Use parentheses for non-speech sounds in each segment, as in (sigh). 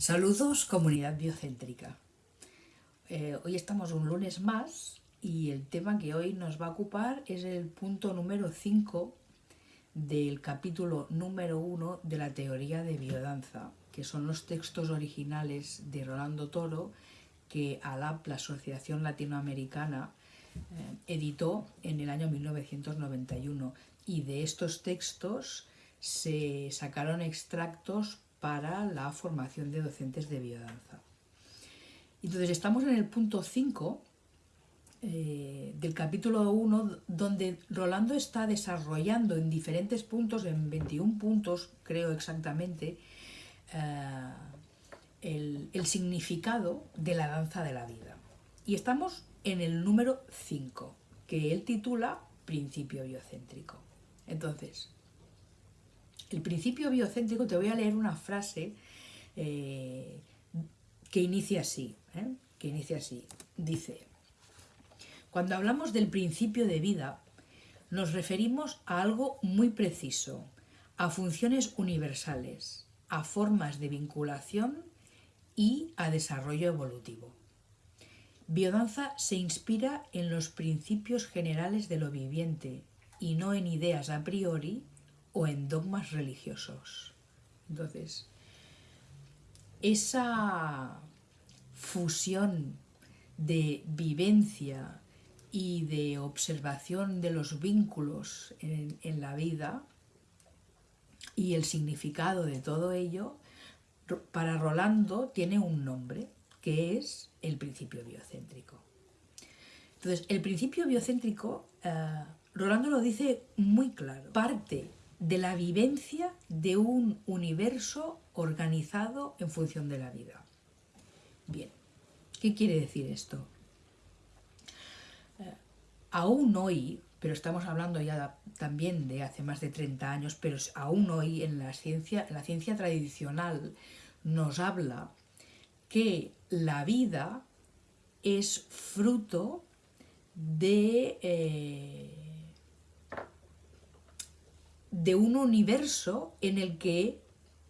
Saludos comunidad biocéntrica. Eh, hoy estamos un lunes más y el tema que hoy nos va a ocupar es el punto número 5 del capítulo número 1 de la teoría de biodanza, que son los textos originales de Rolando Toro que ALAP, la Asociación Latinoamericana, eh, editó en el año 1991 y de estos textos se sacaron extractos para la formación de docentes de biodanza. Entonces estamos en el punto 5 eh, del capítulo 1 donde Rolando está desarrollando en diferentes puntos, en 21 puntos creo exactamente, eh, el, el significado de la danza de la vida. Y estamos en el número 5, que él titula Principio biocéntrico. Entonces, el principio biocéntrico, te voy a leer una frase eh, que inicia así, ¿eh? que inicia así. Dice, cuando hablamos del principio de vida, nos referimos a algo muy preciso, a funciones universales, a formas de vinculación y a desarrollo evolutivo. Biodanza se inspira en los principios generales de lo viviente y no en ideas a priori o en dogmas religiosos. Entonces, esa fusión de vivencia y de observación de los vínculos en, la vida y el significado de todo ello, para Rolando tiene un nombre, que es el principio biocéntrico. Entonces, el principio biocéntrico, uh, Rolando lo dice muy claro, parte de la vivencia de un universo organizado en función de la vida. Bien, ¿qué quiere decir esto? Eh, aún hoy, pero estamos hablando ya también de hace más de 30 años, pero aún hoy en la ciencia, la ciencia tradicional nos habla que la vida es fruto de eh, de un universo en el que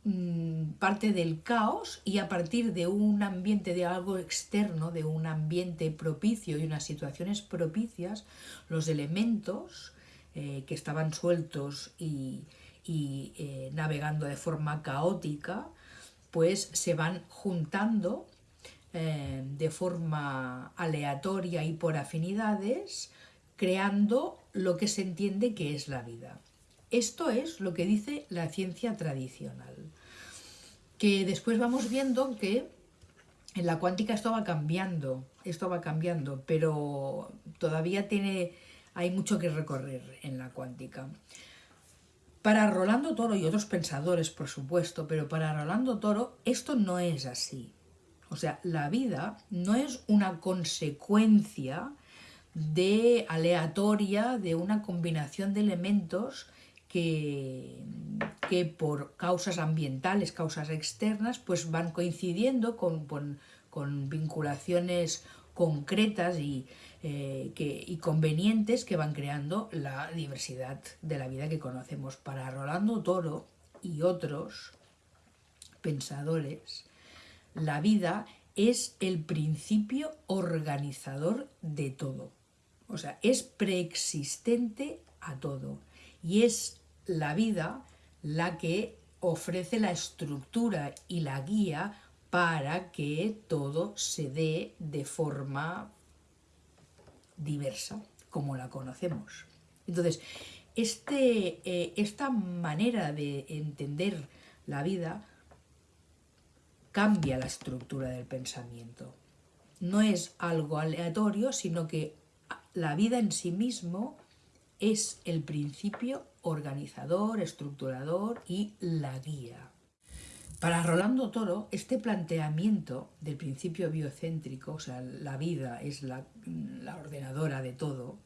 mm, parte del caos y a partir de un ambiente, de algo externo, de un ambiente propicio y unas situaciones propicias, los elementos eh, que estaban sueltos y, eh, navegando de forma caótica, pues se van juntando eh, de forma aleatoria y por afinidades, creando lo que se entiende que es la vida. Esto es lo que dice la ciencia tradicional. Que después vamos viendo que en la cuántica esto va cambiando, esto va cambiando, pero todavía tiene, hay mucho que recorrer en la cuántica. Para Rolando Toro y otros pensadores, por supuesto, pero para Rolando Toro esto no es así. O sea, la vida no es una consecuencia de aleatoria de una combinación de elementos que, por causas ambientales, causas externas, pues van coincidiendo con, con, vinculaciones concretas y, eh, que, y convenientes que van creando la diversidad de la vida que conocemos. Para Rolando Toro y otros pensadores, la vida es el principio organizador de todo. O sea, es preexistente a todo y es la vida la que ofrece la estructura y la guía para que todo se dé de forma diversa, como la conocemos. Entonces, este, eh, esta manera de entender la vida cambia la estructura del pensamiento. No es algo aleatorio, sino que la vida en sí mismo es el principio organizador, estructurador y la guía. Para Rolando Toro, este planteamiento del principio biocéntrico, o sea, la vida es la, ordenadora de todo,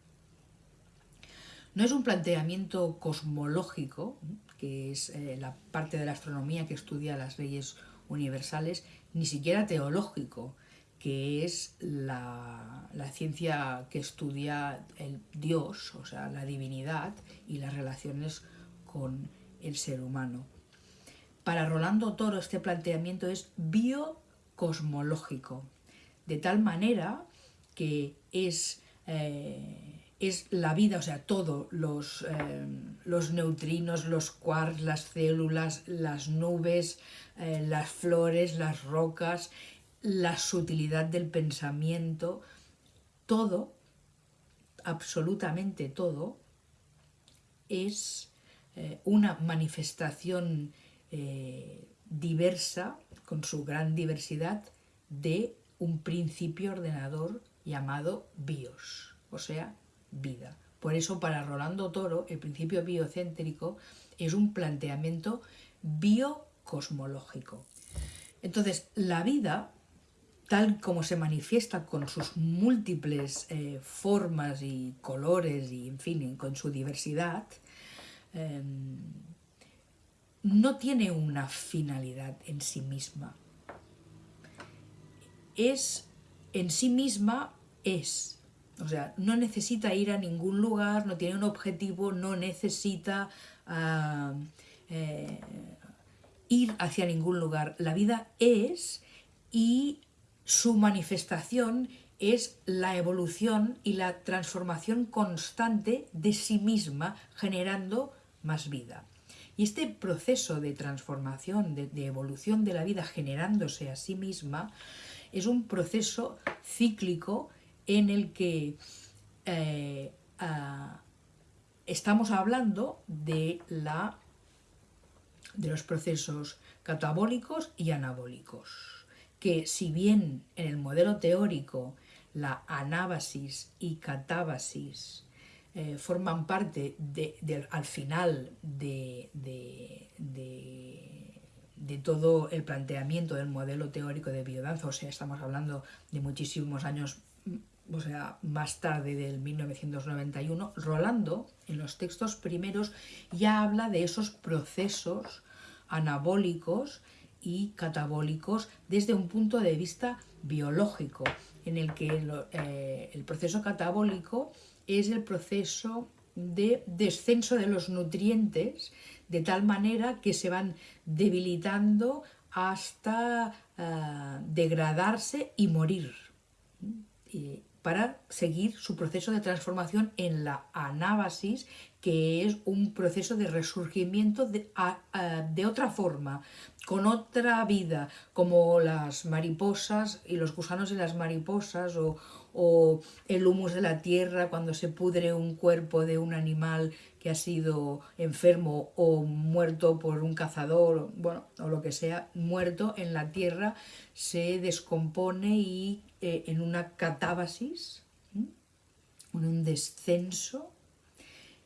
no es un planteamiento cosmológico, que es eh, la parte de la astronomía que estudia las leyes universales, ni siquiera teológico, que es la, ciencia que estudia el Dios, o sea, la divinidad y las relaciones con el ser humano. para Rolando Toro este planteamiento es biocosmológico, de tal manera que es, eh, es la vida, o sea, todo, los, eh, los neutrinos, los quarks, las células, las nubes, eh, las flores, las rocas, la sutilidad del pensamiento, todo, absolutamente todo, es una manifestación diversa, con su gran diversidad, de un principio ordenador llamado bios, o sea, vida. Por eso para Rolando Toro el principio biocéntrico es un planteamiento biocosmológico. Entonces, la vida, tal como se manifiesta con sus múltiples eh, formas y colores y, en fin, con su diversidad, em, no tiene una finalidad en sí misma. Es, en sí misma, es. O sea, no necesita ir a ningún lugar, no tiene un objetivo, no necesita eh, ir hacia ningún lugar. La vida es y su manifestación es la evolución y la transformación constante de sí misma, generando más vida. Y este proceso de transformación, de, evolución de la vida generándose a sí misma, es un proceso cíclico en el que eh, estamos hablando de, la, de los procesos catabólicos y anabólicos, que si bien en el modelo teórico la anábasis y catábasis eh, forman parte de, al final de, de, todo el planteamiento del modelo teórico de biodanza, o sea, estamos hablando de muchísimos años o sea, más tarde del 1991, Rolando, en los textos primeros, ya habla de esos procesos anabólicos y catabólicos desde un punto de vista biológico, en el que eh, el proceso catabólico es el proceso de descenso de los nutrientes de tal manera que se van debilitando hasta eh, degradarse y morir para seguir su proceso de transformación en la anábasis que es un proceso de resurgimiento de, de otra forma, con otra vida, como las mariposas y los gusanos de las mariposas o, o el humus de la tierra cuando se pudre un cuerpo de un animal que ha sido enfermo o muerto por un cazador, bueno, o lo que sea, muerto en la tierra, se descompone y eh, en una catábasis, en un descenso,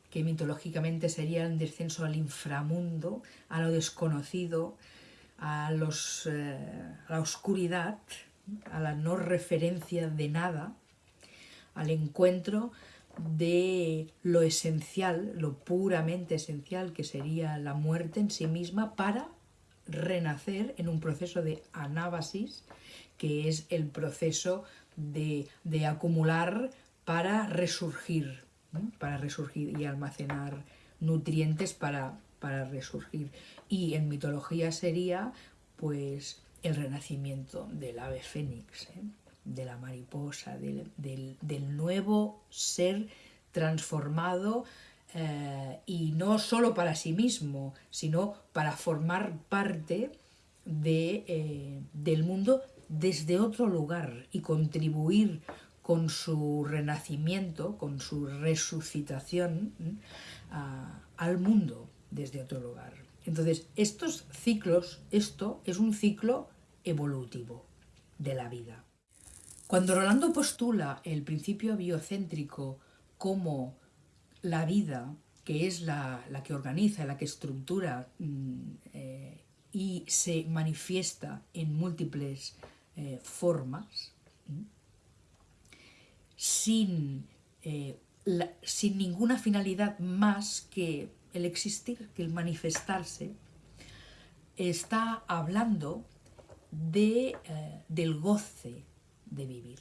que mitológicamente sería un descenso al inframundo, a lo desconocido, a, los, eh, a la oscuridad, a la no referencia de nada, al encuentro de lo esencial, lo puramente esencial que sería la muerte en sí misma para renacer en un proceso de anábasis, que es el proceso de, de acumular para resurgir, para resurgir y almacenar nutrientes para, para resurgir. Y en mitología sería pues el renacimiento del ave fénix, ¿eh? de la mariposa, del, nuevo ser transformado eh, y no solo para sí mismo, sino para formar parte de, eh, del mundo desde otro lugar y contribuir con su renacimiento, con su resucitación al mundo desde otro lugar. Entonces, estos ciclos, esto es un ciclo evolutivo de la vida. Cuando Rolando postula el principio biocéntrico como la vida, que es la, que organiza, la que estructura mm, eh, y se manifiesta en múltiples eh, formas, sin, eh, sin ninguna finalidad más que el existir, que el manifestarse, está hablando de, del goce, de vivir.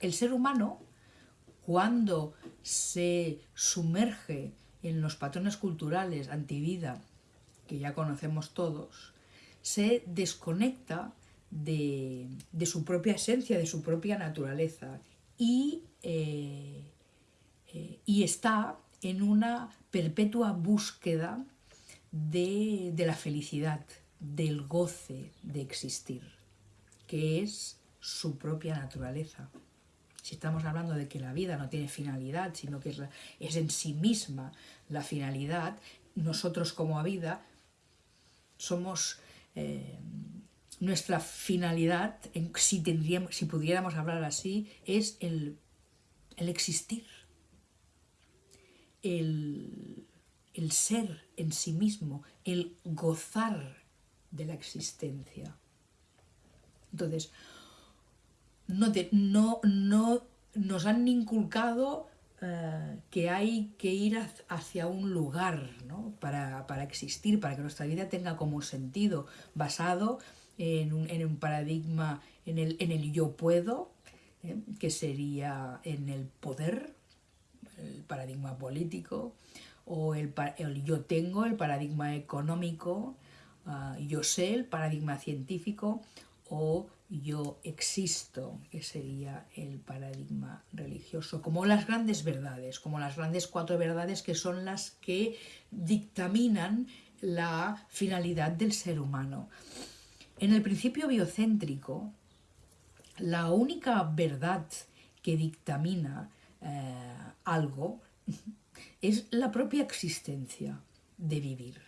El ser humano, cuando se sumerge en los patrones culturales antivida que ya conocemos todos, se desconecta de, su propia esencia, de su propia naturaleza y, eh, eh, y está en una perpetua búsqueda de, de la felicidad, del goce de existir, que es su propia naturaleza. Si estamos hablando de que la vida no tiene finalidad, sino que es, es en sí misma la finalidad, nosotros como vida somos eh, nuestra finalidad, si, tendríamos, si pudiéramos hablar así, es el, existir, el, ser en sí mismo, el gozar de la existencia. Entonces, no, no, no nos han inculcado eh, que hay que ir hacia un lugar para, existir, para que nuestra vida tenga como sentido, basado en un, paradigma, en el, en el yo puedo, ¿eh? que sería en el poder, el paradigma político, o el, yo tengo, el paradigma económico, ah, yo sé, el paradigma científico, o yo existo, que sería el paradigma religioso, como las grandes verdades, como las grandes cuatro verdades que son las que dictaminan la finalidad del ser humano. En el principio biocéntrico, la única verdad que dictamina eh, algo (laughs) es la propia existencia de vivir.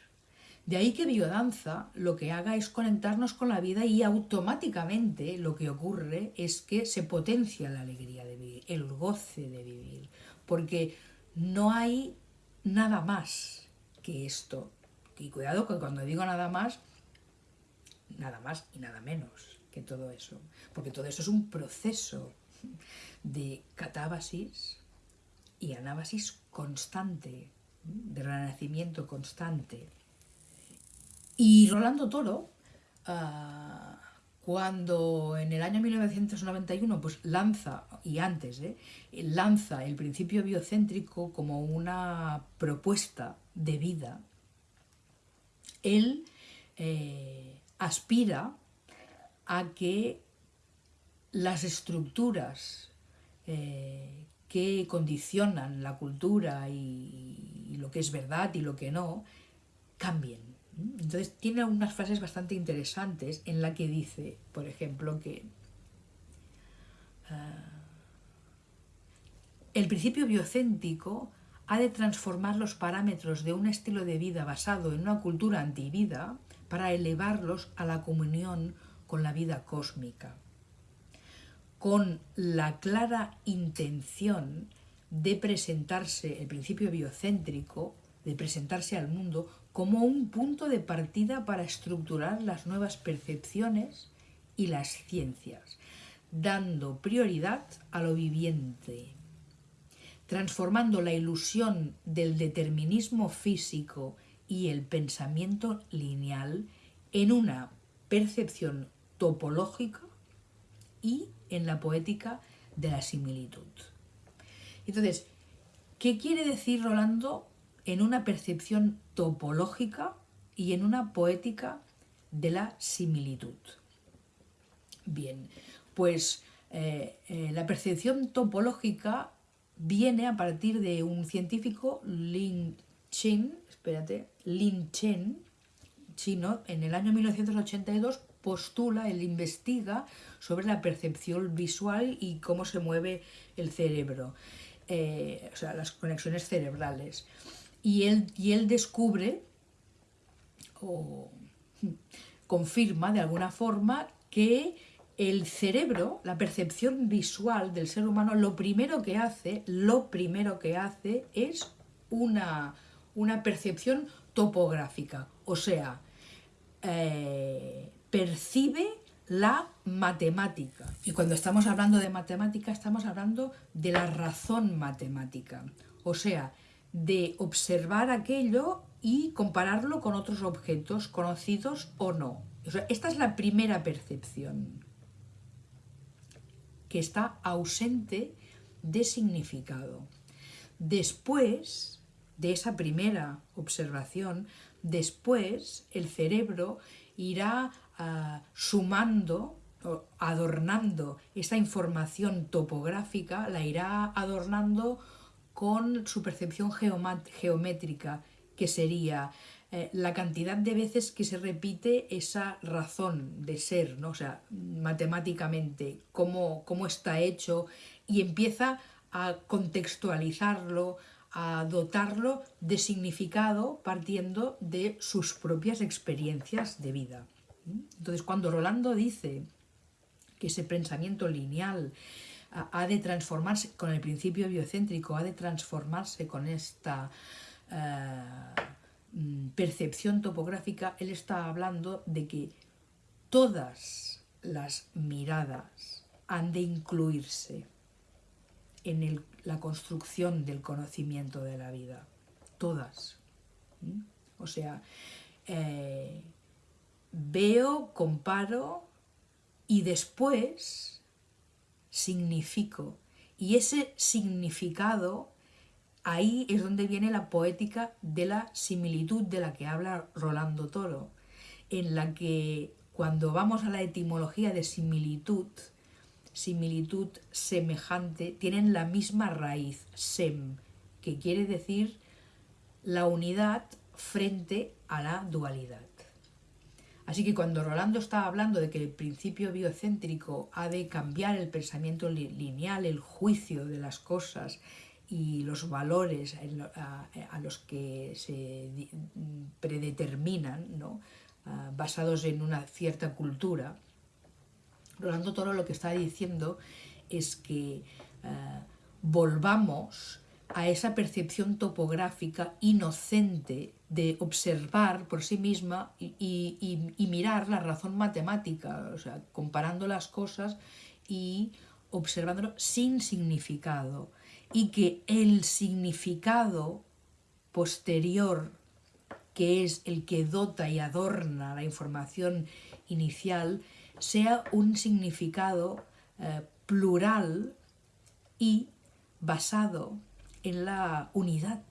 De ahí que biodanza lo que haga es conectarnos con la vida y automáticamente lo que ocurre es que se potencia la alegría de vivir, el goce de vivir, porque no hay nada más que esto. Y cuidado que cuando digo nada más, nada más y nada menos que todo eso, porque todo eso es un proceso de catábasis y anábasis constante, de renacimiento constante. Y Rolando Toro, ah, cuando en el año 1991 pues lanza, y antes, ¿eh? lanza el principio biocéntrico como una propuesta de vida, él eh, aspira a que las estructuras eh, que condicionan la cultura y, lo que es verdad y lo que no, cambien. Entonces tiene unas frases bastante interesantes en la que dice, por ejemplo, que ah, el principio biocéntico ha de transformar los parámetros de un estilo de vida basado en una cultura antivida para elevarlos a la comunión con la vida cósmica, con la clara intención de presentarse el principio biocéntrico, de presentarse al mundo como un punto de partida para estructurar las nuevas percepciones y las ciencias, dando prioridad a lo viviente, transformando la ilusión del determinismo físico y el pensamiento lineal en una percepción topológica y en la poética de la similitud. Entonces, ¿qué quiere decir Rolando en una percepción topológica y en una poética de la similitud. Bien, pues eh, eh, la percepción topológica viene a partir de un científico, Lin Chen, espérate, Lin Chen, chino, en el año 1982 postula, él investiga sobre la percepción visual y cómo se mueve el cerebro, eh, o sea, las conexiones cerebrales. Y él, y él descubre o confirma de alguna forma que el cerebro, la percepción visual del ser humano, lo primero que hace, lo primero que hace es una, una percepción topográfica, o sea, eh, percibe la matemática. Y cuando estamos hablando de matemática, estamos hablando de la razón matemática. O sea, de observar aquello y compararlo con otros objetos conocidos o no. esta es la primera percepción, que está ausente de significado. Después de esa primera observación, después el cerebro irá ah, sumando adornando esa información topográfica, la irá adornando con su percepción geométrica, que sería eh, la cantidad de veces que se repite esa razón de ser, ¿no? o sea, matemáticamente, cómo, cómo está hecho, y empieza a contextualizarlo, a dotarlo de significado partiendo de sus propias experiencias de vida. Entonces, cuando Rolando dice que ese pensamiento lineal ha de transformarse con el principio biocéntrico, ha de transformarse con esta eh, mm, percepción topográfica, él está hablando de que todas las miradas han de incluirse en la construcción del conocimiento de la vida. Todas. O sea, eh, veo, comparo y después significo. Y ese significado, ahí es donde viene la poética de la similitud de la que habla Rolando Toro, en la que cuando vamos a la etimología de similitud, similitud semejante, tienen la misma raíz, sem, que quiere decir la unidad frente a la dualidad. Así que cuando Rolando está hablando de que el principio biocéntrico ha de cambiar el pensamiento lineal, el juicio de las cosas y los valores a, los que se predeterminan, ah, basados en una cierta cultura, Rolando Toro lo que está diciendo es que ah, volvamos a esa percepción topográfica inocente de observar por sí misma y, mirar la razón matemática, o sea, comparando las cosas y observándolo sin significado. Y que el significado posterior, que es el que dota y adorna la información inicial, sea un significado eh, plural y basado en la unidad,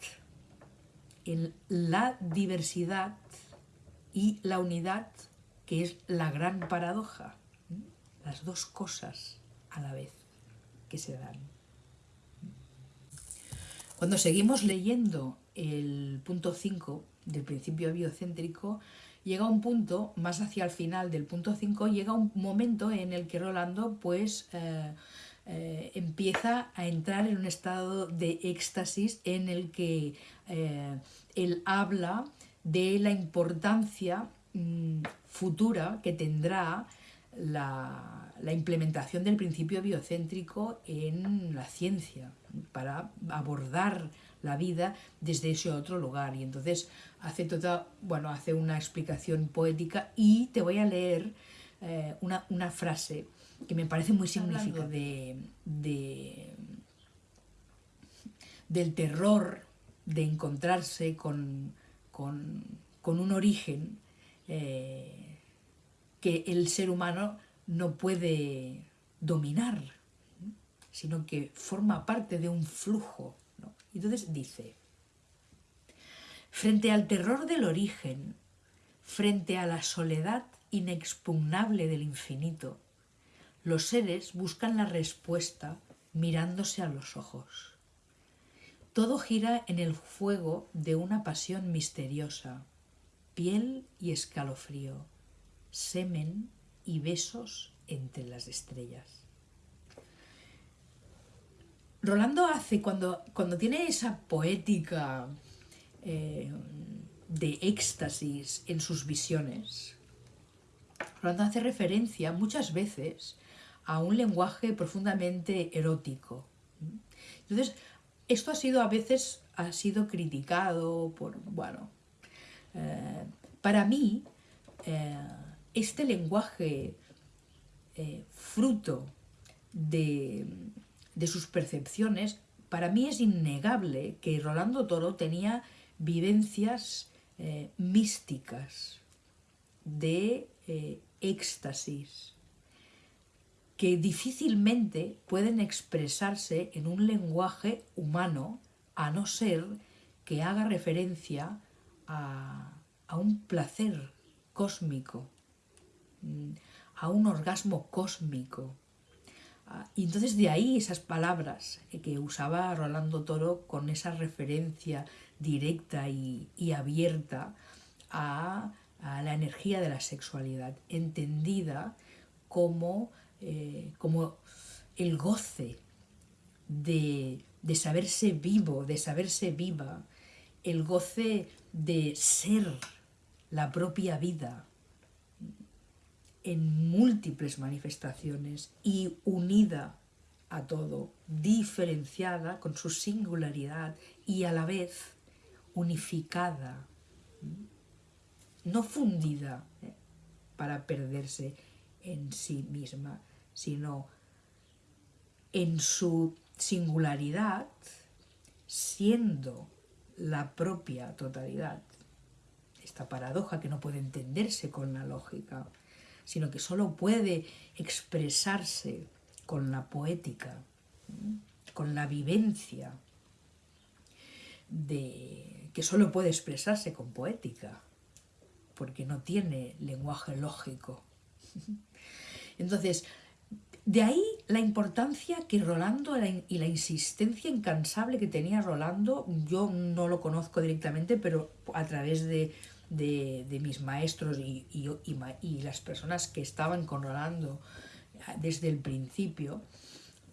en la diversidad y la unidad que es la gran paradoja, las dos cosas a la vez que se dan. Cuando seguimos leyendo el punto 5 del principio biocéntrico, llega un punto, más hacia el final del punto 5, llega un momento en el que Rolando pues eh, eh, empieza a entrar en un estado de éxtasis en el que eh, él habla de la importancia mm, futura que tendrá la, implementación del principio biocéntrico en la ciencia para abordar la vida desde ese otro lugar. Y entonces hace toda, bueno, hace una explicación poética y te voy a leer eh, una frase que me parece muy significativo de, del terror de encontrarse con, un origen eh, que el ser humano no puede dominar, sino que forma parte de un flujo. Entonces dice, frente al terror del origen, frente a la soledad inexpugnable del infinito, los seres buscan la respuesta mirándose a los ojos. Todo gira en el fuego de una pasión misteriosa, piel y escalofrío, semen y besos entre las estrellas. Rolando hace, cuando, cuando tiene esa poética eh, de éxtasis en sus visiones, Rolando hace referencia muchas veces a un lenguaje profundamente erótico. Entonces, esto ha sido a veces ha sido criticado por, bueno, eh, para mí, eh, este lenguaje eh, fruto de, de, sus percepciones, para mí es innegable que Rolando Toro tenía vivencias místicas de éxtasis, que difícilmente pueden expresarse en un lenguaje humano a no ser que haga referencia a, a un placer cósmico, mm, a un orgasmo cósmico. Ah, y entonces de ahí esas palabras que usaba Rolando Toro con esa referencia directa y, abierta a, la energía de la sexualidad, entendida como, eh, como el goce de, de saberse vivo, de saberse viva, el goce de ser la propia vida en múltiples manifestaciones y unida a todo, diferenciada con su singularidad y a la vez unificada, no fundida ¿eh? para perderse en sí misma, sino en su singularidad siendo la propia totalidad. Esta paradoja que no puede entenderse con la lógica, sino que solo puede expresarse con la poética, con la vivencia, de, que solo puede expresarse con poética, porque no tiene lenguaje lógico. (laughs) Entonces, de ahí la importancia que Rolando y la insistencia incansable que tenía Rolando, yo no lo conozco directamente, pero a través de, mis maestros y, y, las personas que estaban con Rolando desde el principio,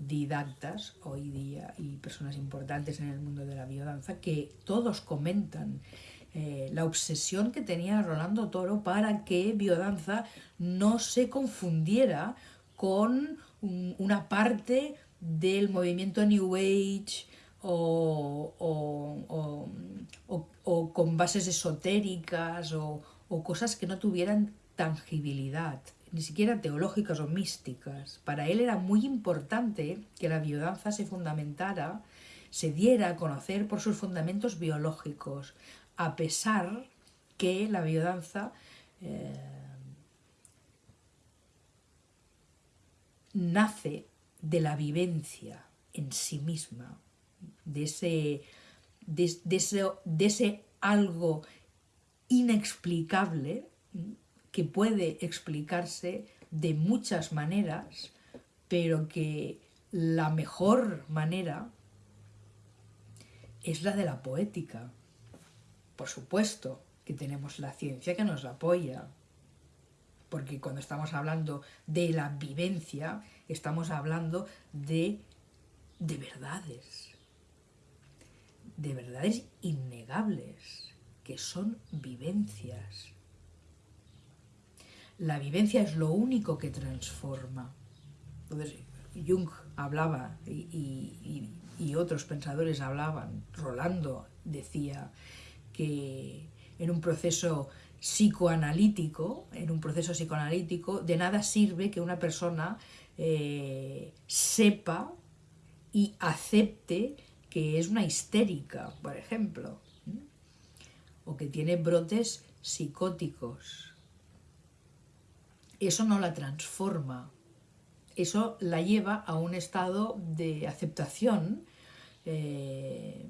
didactas hoy día y personas importantes en el mundo de la biodanza, que todos comentan eh, la obsesión que tenía Rolando Toro para que biodanza no se confundiera con una parte del movimiento New Age o, con bases esotéricas o, cosas que no tuvieran tangibilidad, ni siquiera teológicas o místicas. Para él era muy importante que la biodanza se fundamentara, se diera a conocer por sus fundamentos biológicos, a pesar que la biodanza eh, nace de la vivencia en sí misma, de ese, de, ese, algo inexplicable que puede explicarse de muchas maneras, pero que la mejor manera es la de la poética. Por supuesto que tenemos la ciencia que nos apoya, porque cuando estamos hablando de la vivencia, estamos hablando de, de verdades, de verdades innegables, que son vivencias. La vivencia es lo único que transforma. Entonces, Jung hablaba y, y otros pensadores hablaban, Rolando decía que en un proceso psicoanalítico, en un proceso psicoanalítico, de nada sirve que una persona eh, sepa y acepte que es una histérica, por ejemplo, o que tiene brotes psicóticos. Eso no la transforma, eso la lleva a un estado de aceptación eh,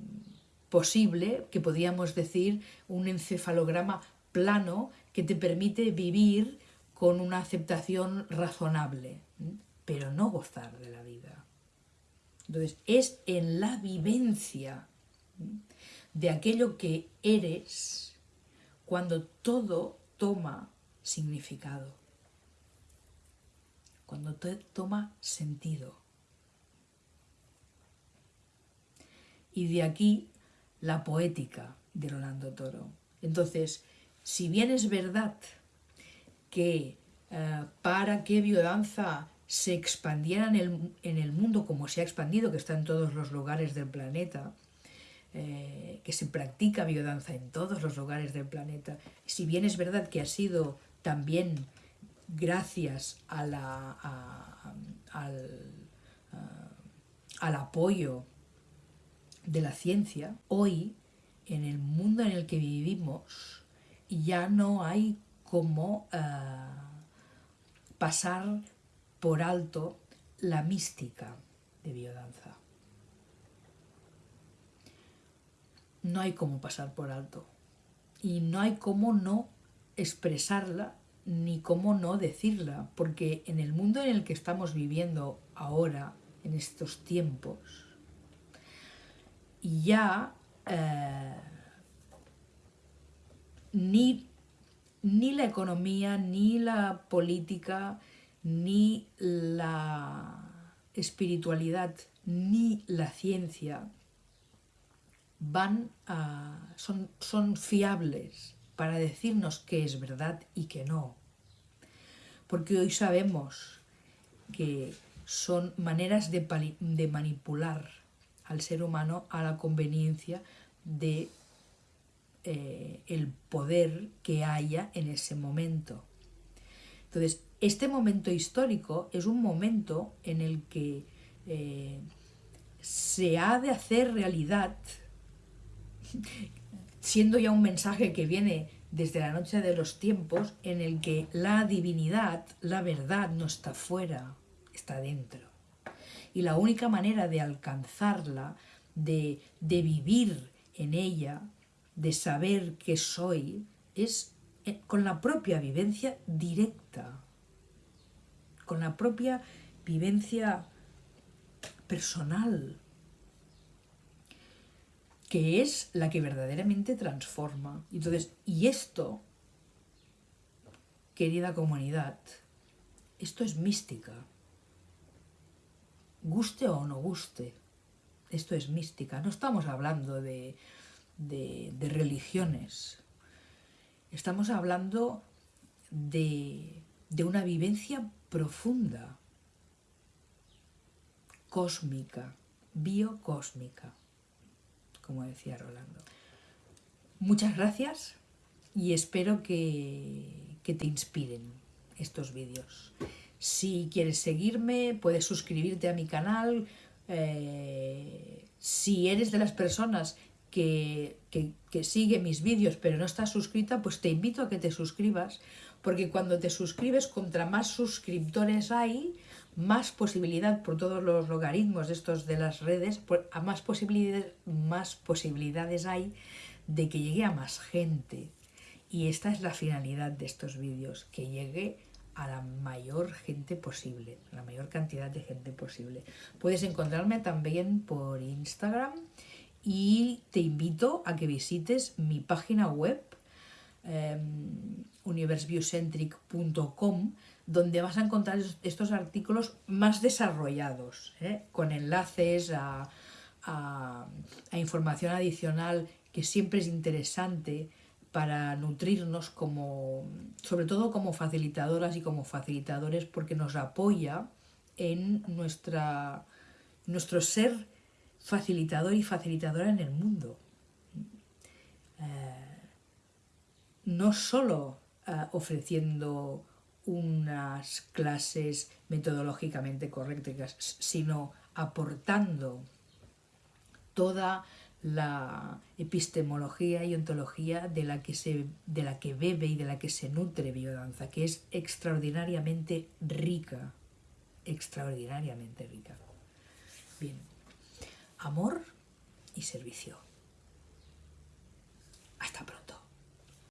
posible, que podríamos decir un encefalograma plano que te permite vivir con una aceptación razonable, pero no gozar de la vida. Entonces, es en la vivencia de aquello que eres cuando todo toma significado, cuando todo toma sentido. Y de aquí la poética de Rolando Toro. Entonces, si bien es verdad que eh, para que biodanza se expandiera en el, mundo como se ha expandido, que está en todos los lugares del planeta, eh, que se practica biodanza en todos los lugares del planeta, si bien es verdad que ha sido también gracias a la, al, al apoyo de la ciencia, hoy en el mundo en el que vivimos, ya no hay como eh, pasar por alto la mística de biodanza. No hay como pasar por alto. y no hay cómo no expresarla ni cómo no decirla, porque en el mundo en el que estamos viviendo ahora, en estos tiempos, ya eh, ni, ni la economía, ni la política, ni la espiritualidad, ni la ciencia van a, son, son fiables para decirnos qué es verdad y qué no. Porque hoy sabemos que son maneras de, de manipular al ser humano a la conveniencia de eh, el poder que haya en ese momento. Entonces, este momento histórico es un momento en el que eh, se ha de hacer realidad siendo ya un mensaje que viene desde la noche de los tiempos, en el que la divinidad, la verdad, no está fuera, está dentro. Y la única manera de alcanzarla, de, de vivir en ella, de saber que soy, es eh, con la propia vivencia directa, con la propia vivencia personal, que es la que verdaderamente transforma. Entonces, y esto, querida comunidad, esto es mística. Guste o no guste, esto es mística. No estamos hablando de, de, religiones. Estamos hablando de, de una vivencia profunda, cósmica, biocósmica como decía Rolando. Muchas gracias y espero que, te inspiren estos vídeos. Si quieres seguirme, puedes suscribirte a mi canal. Eh, si eres de las personas que, que, sigue mis vídeos pero no estás suscrita, pues te invito a que te suscribas, porque cuando te suscribes, contra más suscriptores hay, más posibilidad por todos los logaritmos de estos de las redes, a más posibilidades, más posibilidades hay de que llegue a más gente. Y esta es la finalidad de estos vídeos, que llegue a la mayor gente posible, la mayor cantidad de gente posible. Puedes encontrarme también por Instagram y te invito a que visites mi página web eh, donde vas a encontrar estos artículos más desarrollados, ¿eh? con enlaces a, información adicional que siempre es interesante para nutrirnos como, sobre todo como facilitadoras y como facilitadores, porque nos apoya en nuestra, nuestro ser facilitador y facilitadora en el mundo. Eh, no solo eh, ofreciendo unas clases metodológicamente correctas, sino aportando toda la epistemología y ontología de la, que se, de la que bebe y de la que se nutre biodanza, que es extraordinariamente rica, extraordinariamente rica. Bien, amor y servicio. Hasta pronto.